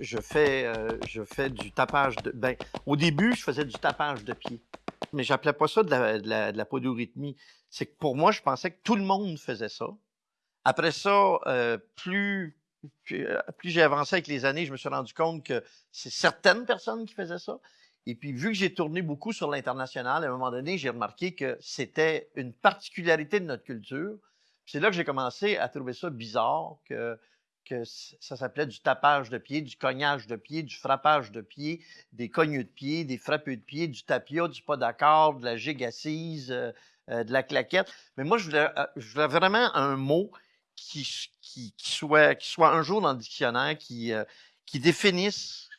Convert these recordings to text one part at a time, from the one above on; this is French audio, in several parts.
Je, fais, euh, je fais du tapage de. Ben, au début, je faisais du tapage de pied. Mais j'appelais pas ça de la, de la, de. C'est que pour moi, je pensais que tout le monde faisait ça. Après ça, euh, plus, euh, plus j'ai avancé avec les années, je me suis rendu compte que c'est certaines personnes qui faisaient ça. Et puis, vu que j'ai tourné beaucoup sur l'international, à un moment donné, j'ai remarqué que c'était une particularité de notre culture. C'est là que j'ai commencé à trouver ça bizarre que, que ça s'appelait du tapage de pied, du cognage de pied, du frappage de pied, des cognes de pied, des frappes de pied, du tapia, du pas d'accord, de la gigue assise, euh, euh, de la claquette. Mais moi, je voulais, euh, vraiment un mot qui, qui, soit, qui soit un jour dans le dictionnaire, qui, qui définisse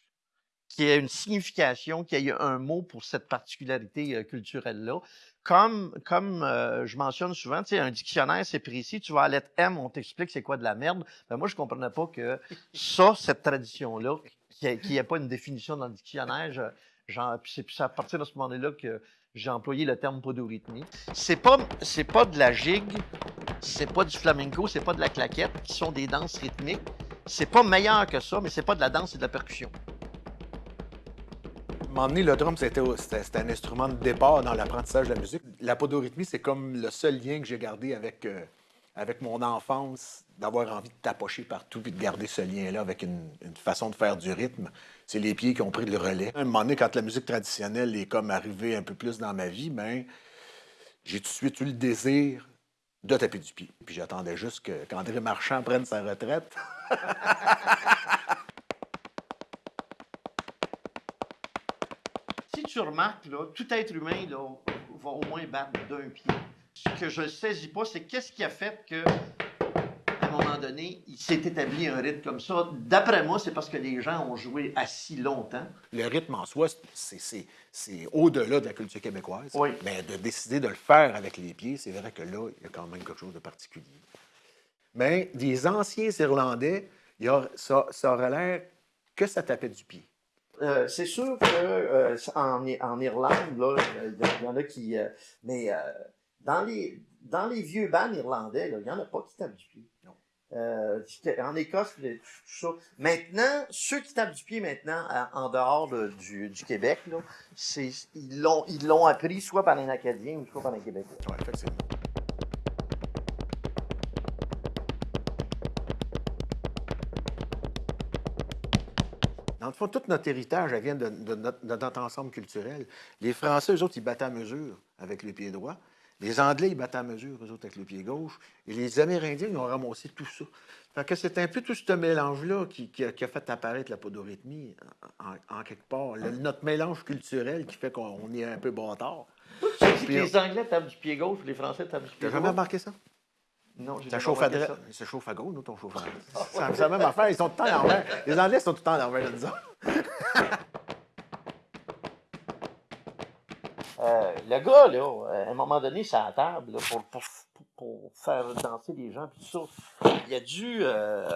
qui ait une signification, qu'il y ait un mot pour cette particularité euh, culturelle-là. Comme, comme euh, je mentionne souvent, tu sais, un dictionnaire, c'est précis. Tu vas à la lettre M, on t'explique c'est quoi de la merde. Ben, moi, je comprenais pas que ça, cette tradition-là, qu'il n'y ait pas une définition dans le dictionnaire, c'est à partir de ce moment-là que j'ai employé le terme podorythmie. C'est pas, c'est pas de la gigue, c'est pas du flamenco, c'est pas de la claquette, qui sont des danses rythmiques. C'est pas meilleur que ça, mais c'est pas de la danse et de la percussion. Donné, le drum, c'était un instrument de départ dans l'apprentissage de la musique. La podorythmie, c'est comme le seul lien que j'ai gardé avec, euh, avec mon enfance, d'avoir envie de tapocher partout puis de garder ce lien-là avec une, façon de faire du rythme. C'est les pieds qui ont pris le relais. À un moment donné, quand la musique traditionnelle est comme arrivée un peu plus dans ma vie, ben, j'ai tout de suite eu le désir de taper du pied. Puis j'attendais juste qu'André Marchand prenne sa retraite. tu remarques, là, tout être humain là, va au moins battre d'un pied. Ce que je ne saisis pas, c'est qu'est-ce qui a fait que, à un moment donné, il s'est établi un rythme comme ça. D'après moi, c'est parce que les gens ont joué assis longtemps. Le rythme en soi, c'est- au-delà de la culture québécoise. Oui. Mais de décider de le faire avec les pieds, c'est vrai que là, il y a quand même quelque chose de particulier. Mais des anciens Irlandais, il y a- ça, ça aurait l'air que ça tapait du pied. Euh, c'est sûr que euh, en, I- en Irlande, là, il y, en a qui. euh, mais dans, les, dans les vieux bands irlandais, il n'y en a pas qui tapent du pied. En Écosse, tout ça. Maintenant, ceux qui tapent du pied maintenant en dehors de- du, du Québec, là, ils, l'ont, ils l'ont appris soit par les Acadiens ou soit par les Québécois. Oui, effectivement. Dans le fond, tout notre héritage elle vient de, de notre, de notre ensemble culturel. Les Français, eux autres, ils battent à mesure avec le pied droit. Les Anglais, ils battent à mesure, eux autres, avec le pied gauche. Et les Amérindiens, ils ont ramassé tout ça. Fait que c'est un peu tout ce mélange-là qui, qui a, qui a fait apparaître la podorythmie, en, en quelque part. Le- notre mélange culturel qui fait qu'on est un peu bâtard. Puis, les Anglais tapent du pied gauche, les Français tapent du pied T'as droit? jamais remarqué ça? Non, j'ai Ça chauffe à ça. Ça chauffe à gauche, nous, ton chauffe à droite. C'est la même affaire. Ils sont tout le temps à l'envers. Les Anglais sont tout le temps à l'envers autres. Euh, le gars, là, euh, à un moment donné, c'est à la table là, pour, pour, pour- faire danser les gens, puis ça. Il a dû. euh,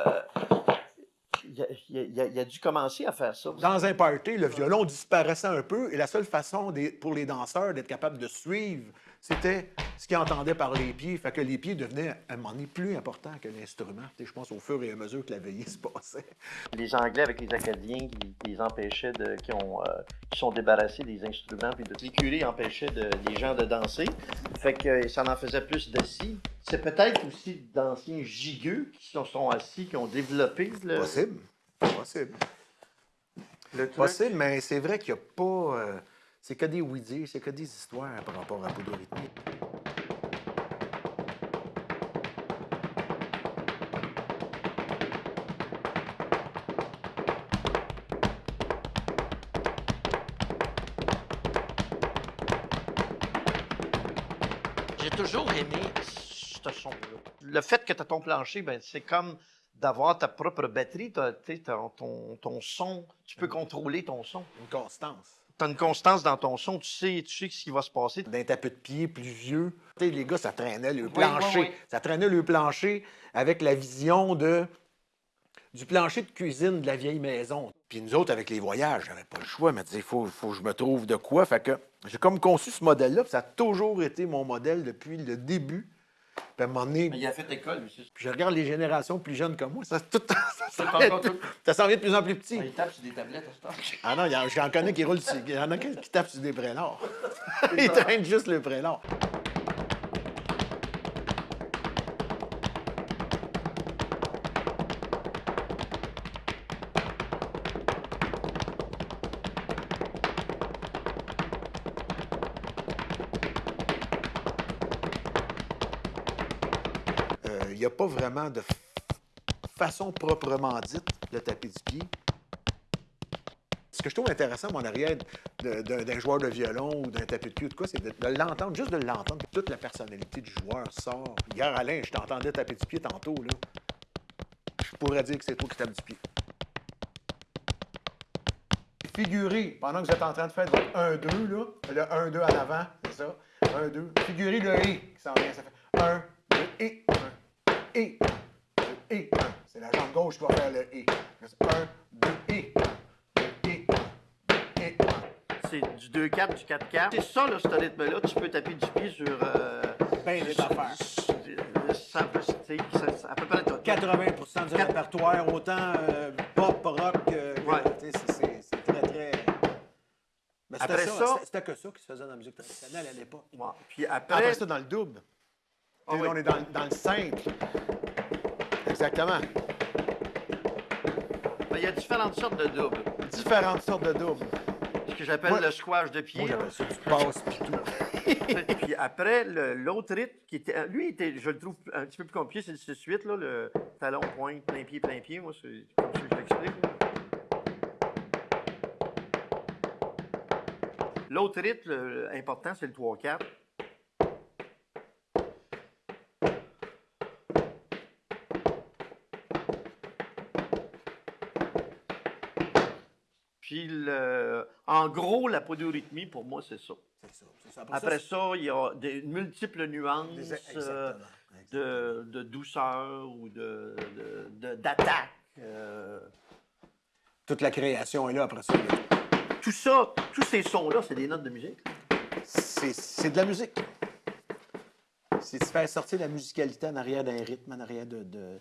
il, a, il a- il a- dû commencer à faire ça. Dans un party, le violon disparaissait un peu et la seule façon des- pour les danseurs d'être capables de suivre, c'était ce qu'ils entendaient par les pieds. Fait que les pieds devenaient à un moment donné plus importants que l'instrument. Je pense au fur et à mesure que la veillée se passait. Les Anglais avec les Acadiens qui, qui les empêchaient de. qui ont. euh, qui sont débarrassés des instruments, puis de. Les curés empêchaient de- les gens de danser. Fait que euh, ça en faisait plus d'assis. C'est peut-être aussi d'anciens gigueux qui sont, sont assis, qui ont développé le. Possible. Possible. le truc. Possible, mais c'est vrai qu'il n'y a pas. euh, c'est que des oui-dire, c'est que des histoires par rapport à Podorythmie. J'ai toujours aimé ce son-là. Le fait que tu as ton plancher, ben, c'est comme d'avoir ta propre batterie, ton, ton, ton son, tu peux contrôler ton son. Une constance. Tu as une constance dans ton son, tu sais, tu sais ce qui va se passer. d'un tapis de pied plus vieux. Tu sais, les gars, ça traînait le Oui, plancher. oui, oui. Ça traînait le plancher avec la vision de du plancher de cuisine de la vieille maison. Puis nous autres, avec les voyages, j'avais pas le choix. Disais, il faut, faut que je me trouve de quoi. Fait que j'ai comme conçu ce modèle-là. puis Ça a toujours été mon modèle depuis le début. Puis à un moment donné, Mais il a fait école, c'est- puis je regarde les générations plus jeunes que moi, ça, tout, ça, s'en vient- tout- de plus en plus petit. Il tape sur des tablettes à ce. Ah non, j'en connais qui roulent sur- Il y en a qui, qui tapent sur des prélats. Ils traînent juste le prélat. N'y a pas vraiment de façon proprement dite de taper du pied. Ce que je trouve intéressant, mon arrière, d'un joueur de violon ou d'un tapis de pied ou de quoi, c'est de, l'entendre, juste de l'entendre. Toute la personnalité du joueur sort. Hier, Alain, je t'entendais taper du pied tantôt. Je pourrais dire que c'est toi qui tapes du pied. Figurez, pendant que vous êtes en train de faire votre 1-2, là, le 1-2 en avant, c'est ça, 1-2, figurez le « et » qui s'en vient, ça fait 1, 2, et 1, et 1, 2, et 1. C'est la jambe gauche qui va faire le « et ». 1, 2, et 1, 2, et 1, et 1. C'est du 2-4, du 4-4. C'est ça, là, ce rythme-là. Tu peux taper du pied sur. Euh, Ben des affaires. ça peut- tu sais, ça- ça- à peu près tout. 80 du répertoire, autant euh, pop, rock, euh, Ouais. c'est- très, très... Mais c'était Après ça, ça- c'était- c'était que ça qui se faisait dans la musique traditionnelle à l'époque. Ouais. Puis après. Après ça, dans le double. Ah oui. On est dans, dans le simple. Exactement. ben, Il y a différentes sortes de doubles. Différentes sortes de doubles. Ce que j'appelle le squash de pied. Moi, j'appelle ça du passe pis tout. Puis après, l'autre rythme, qui était, lui, était, je le trouve un petit peu plus compliqué, c'est le 6-8, là, le talon, pointe, plein pied, plein pied. Moi, c'est comme ça que je l'explique. L'autre rythme le- important, c'est le 3-4. Puis, le- en gros, la podorythmie, pour moi, c'est ça. Après ça, il y a des multiples nuances des- euh, de, de douceur ou de, de- de- d'attaque. euh. Toute la création est là après ça. Tout ça, tous ces sons-là, c'est des notes de musique. C'est de la musique. C'est de faire sortir la musicalité en arrière d'un rythme, en arrière de-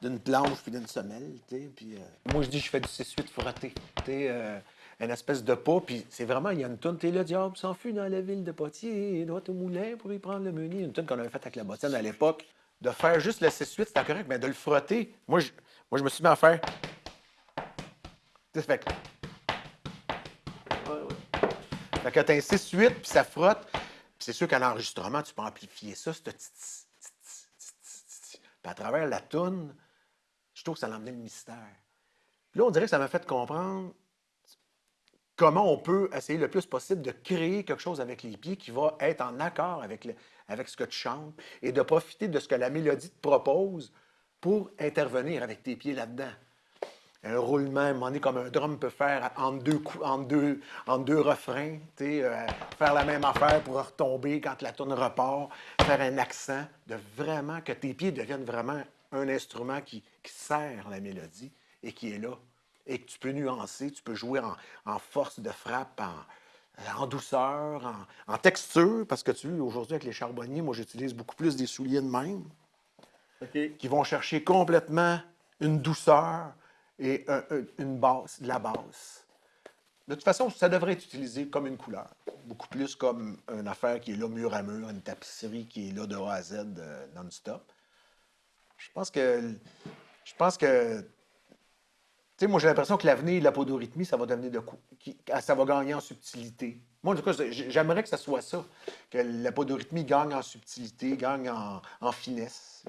d'une planche puis d'une semelle. Puis, euh, Moi, je dis, je fais du 6-8 frotté. euh, une espèce de pas. Puis c'est vraiment, il y a une toune. T'es le diable s'enfuit dans la ville de Poitiers, droit au moulin pour y prendre le menu. Une toune qu'on avait faite avec la bottine à l'époque. De faire juste le 6-8, c'était correct, mais de le frotter. Moi, je, moi, je me suis mis à faire. Tu sais, ça fait que- fait que t'as un 6-8, puis ça frotte. Puis c'est sûr qu'à l'enregistrement, tu peux amplifier ça, ce petit... Puis à travers la toune, je trouve que ça l'emmenait le mystère. Là, on dirait que ça m'a fait comprendre comment on peut essayer le plus possible de créer quelque chose avec les pieds qui va être en accord avec, avec ce que tu chantes et de profiter de ce que la mélodie te propose pour intervenir avec tes pieds là-dedans un roulement, à un comme un drum peut faire entre deux, coups, deux, deux refrains, euh, faire la même affaire pour retomber quand la tourne repart, faire un accent, de vraiment que tes pieds deviennent vraiment un instrument qui, qui sert la mélodie et qui est là. Et que tu peux nuancer, tu peux jouer en, en force de frappe, en, en douceur, en, en texture, parce que tu vois, aujourd'hui, avec les charbonniers, moi, j'utilise beaucoup plus des souliers de même qui vont chercher complètement une douceur et un- un- une basse, de la basse. De toute façon, ça devrait être utilisé comme une couleur, beaucoup plus comme une affaire qui est là mur à mur, une tapisserie qui est là de A à Z euh, non-stop. Je pense que, je pense que, tu sais, moi j'ai l'impression que l'avenir de la podorythmie, ça va devenir de qui- ça va gagner en subtilité. Moi, en tout cas, j'aimerais que ça soit ça, que la podorythmie gagne en subtilité, gagne en finesse.